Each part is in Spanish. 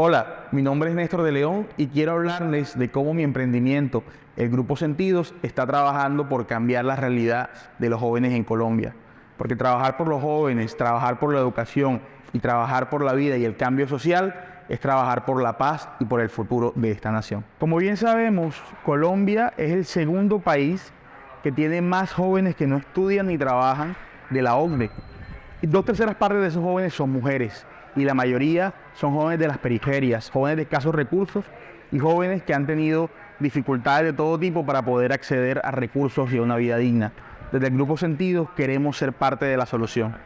Hola, mi nombre es Néstor de León y quiero hablarles de cómo mi emprendimiento, el Grupo Sentidos, está trabajando por cambiar la realidad de los jóvenes en Colombia. Porque trabajar por los jóvenes, trabajar por la educación y trabajar por la vida y el cambio social es trabajar por la paz y por el futuro de esta nación. Como bien sabemos, Colombia es el segundo país que tiene más jóvenes que no estudian ni trabajan de la OCDE. Y dos terceras partes de esos jóvenes son mujeres y la mayoría son jóvenes de las periferias, jóvenes de escasos recursos y jóvenes que han tenido dificultades de todo tipo para poder acceder a recursos y a una vida digna. Desde el Grupo Sentidos queremos ser parte de la solución.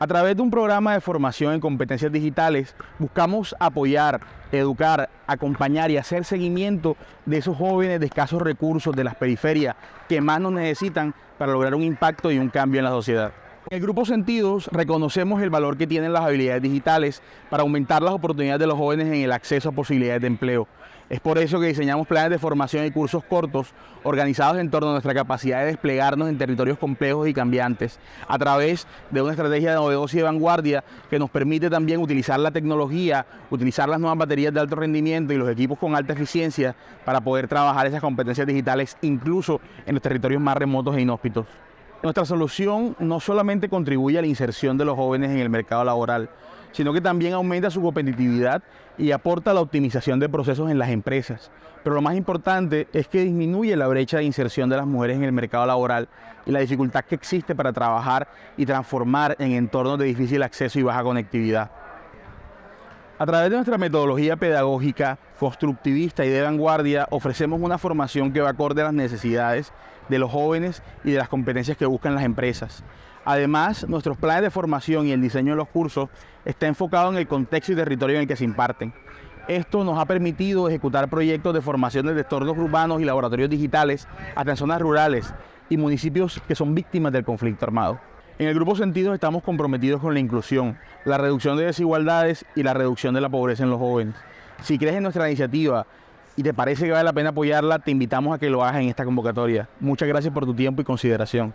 A través de un programa de formación en competencias digitales, buscamos apoyar, educar, acompañar y hacer seguimiento de esos jóvenes de escasos recursos de las periferias que más nos necesitan para lograr un impacto y un cambio en la sociedad. En el Grupo Sentidos reconocemos el valor que tienen las habilidades digitales para aumentar las oportunidades de los jóvenes en el acceso a posibilidades de empleo. Es por eso que diseñamos planes de formación y cursos cortos organizados en torno a nuestra capacidad de desplegarnos en territorios complejos y cambiantes a través de una estrategia de novedosa y de vanguardia que nos permite también utilizar la tecnología, utilizar las nuevas baterías de alto rendimiento y los equipos con alta eficiencia para poder trabajar esas competencias digitales incluso en los territorios más remotos e inhóspitos. Nuestra solución no solamente contribuye a la inserción de los jóvenes en el mercado laboral, sino que también aumenta su competitividad y aporta la optimización de procesos en las empresas. Pero lo más importante es que disminuye la brecha de inserción de las mujeres en el mercado laboral y la dificultad que existe para trabajar y transformar en entornos de difícil acceso y baja conectividad. A través de nuestra metodología pedagógica, constructivista y de vanguardia, ofrecemos una formación que va acorde a las necesidades de los jóvenes y de las competencias que buscan las empresas. Además, nuestros planes de formación y el diseño de los cursos está enfocado en el contexto y territorio en el que se imparten. Esto nos ha permitido ejecutar proyectos de formación de entornos urbanos y laboratorios digitales hasta en zonas rurales y municipios que son víctimas del conflicto armado. En el Grupo Sentidos estamos comprometidos con la inclusión, la reducción de desigualdades y la reducción de la pobreza en los jóvenes. Si crees en nuestra iniciativa y te parece que vale la pena apoyarla, te invitamos a que lo hagas en esta convocatoria. Muchas gracias por tu tiempo y consideración.